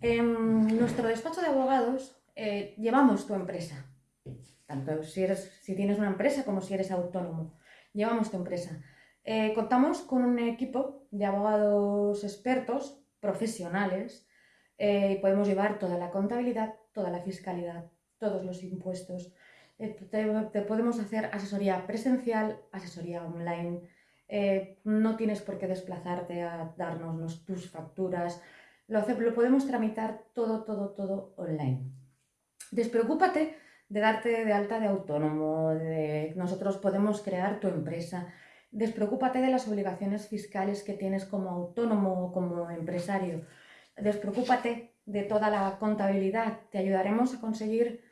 En nuestro despacho de abogados eh, llevamos tu empresa, tanto si, eres, si tienes una empresa como si eres autónomo, llevamos tu empresa. Eh, contamos con un equipo de abogados expertos, profesionales, eh, y podemos llevar toda la contabilidad, toda la fiscalidad, todos los impuestos. te, podemos hacer asesoría presencial, asesoría online, no tienes por qué desplazarte a darnos tus facturas, lo, lo podemos tramitar todo, todo, todo online. Despreocúpate de darte de alta de autónomo, de nosotros podemos crear tu empresa. Despreocúpate de las obligaciones fiscales que tienes como autónomo o como empresario. Despreocúpate de toda la contabilidad. Te ayudaremos a conseguir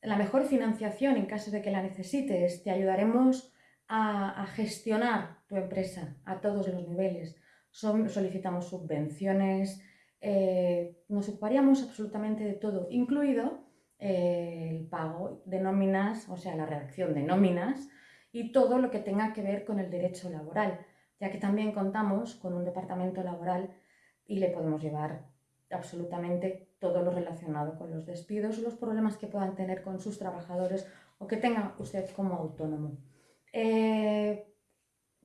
la mejor financiación en caso de que la necesites. Te ayudaremos a gestionar tu empresa a todos los niveles solicitamos subvenciones, eh, nos ocuparíamos absolutamente de todo, incluido eh, el pago de nóminas, o sea, la redacción de nóminas y todo lo que tenga que ver con el derecho laboral, ya que también contamos con un departamento laboral y le podemos llevar absolutamente todo lo relacionado con los despidos, los problemas que puedan tener con sus trabajadores o que tenga usted como autónomo. Eh,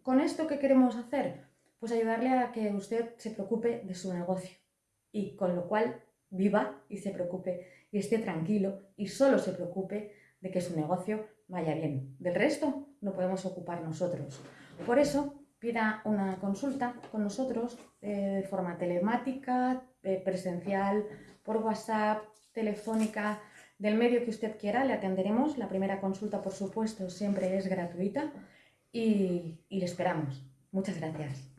¿Con esto qué queremos hacer? Pues ayudarle a que usted se preocupe de su negocio y con lo cual viva y se preocupe y esté tranquilo y solo se preocupe de que su negocio vaya bien. Del resto no podemos ocupar nosotros. Por eso pida una consulta con nosotros eh, de forma telemática, eh, presencial, por WhatsApp, telefónica, del medio que usted quiera, le atenderemos. La primera consulta, por supuesto, siempre es gratuita y le esperamos. Muchas gracias.